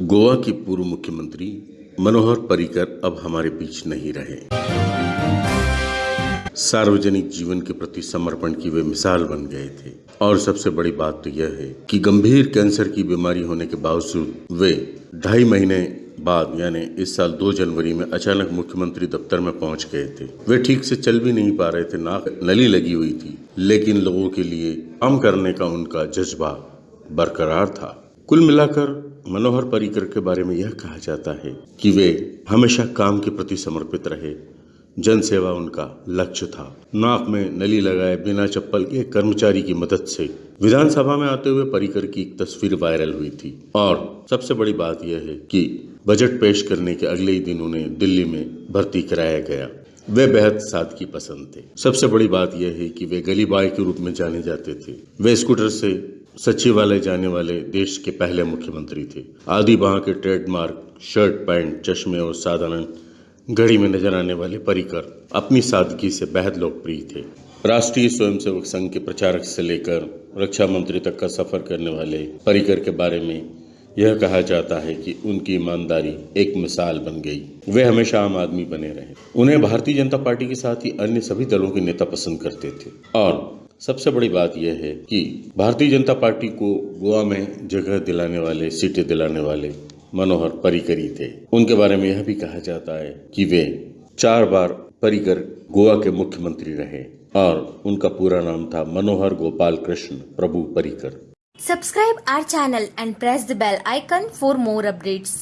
गोवा के पूर्व मुख्यमंत्री मनोहर पर्रिकर अब हमारे बीच नहीं रहे। सार्वजनिक जीवन के प्रति समर्पण की वे मिसाल बन गए थे। और सबसे बड़ी बात तो यह है कि गंभीर कैंसर की बीमारी होने के बावजूद वे ढाई महीने बाद, यानी इस साल 2 जनवरी में अचानक मुख्यमंत्री दफ्तर में पहुँच गए थे। वे ठीक से चल भी नहीं पा रहे थे, नाक नली लगी हुई थी, लेकिन लोगों के लिए काम करने का उनका जज्बा बरकरार था। कुल मिलाकर मनोहर पर्रिकर के बारे में यह कहा जाता है कि वे हमेशा काम के प्रति समर्पित रहे। जन सेवा उनका लक्ष्य था। नाक में नली लगाए बिना चप्पल के कर्मचारी की मदद से विधानसभा में आते हुए पर्रिकर की एक तस्वीर वायरल हुई थी। और सबसे बड़ी बात यह है कि बजट पेश करने के अगले ही दिन उन्हें दिल्ली में भर्ती कराया गया। वे बेहद सादगी पसंद थे। सबसे बड़ी बात यह है कि वे गली बॉय के रूप में जाने जाते थे। वे स्कूटर से सचिवालय जाने वाले देश के पहले मुख्यमंत्री थे। आदि वहाँ के ट्रेडमार्क, शर्ट, पैंट, चश्मे और साधारण घड़ी में नज़र आने वाले परिकर अपनी सादगी से बेहद लोकप्रिय थे। राष्ट्रीय स्वयंसेवक संघ के प्रचारक से लेकर रक्षा मंत्री तक का सफ़र करने वाले परिकर के बारे में यह कहा जाता है कि उनकी ईमानदारी एक मिसाल बन गई। वे हमेशा आम आदमी बने रहे। उन्हें भारतीय जनता पार्टी के साथ ही अन्य सभी दलों के नेता पसंद करते थे। और सबसे बड़ी बात यह है कि भारतीय जनता पार्टी को गोवा में जगह दिलाने वाले, सीटें दिलाने वाले मनोहर पर्रिकर ही थे उनके बारे में यह भी कहा जाता है कि वे चार बार पर्रिकर गोवा के मुख्यमंत्री रहे और उनका पूरा नाम था मनोहर गोपाल कृष्ण प्रभु Parrikar Subscribe our channel and press the bell icon for more updates.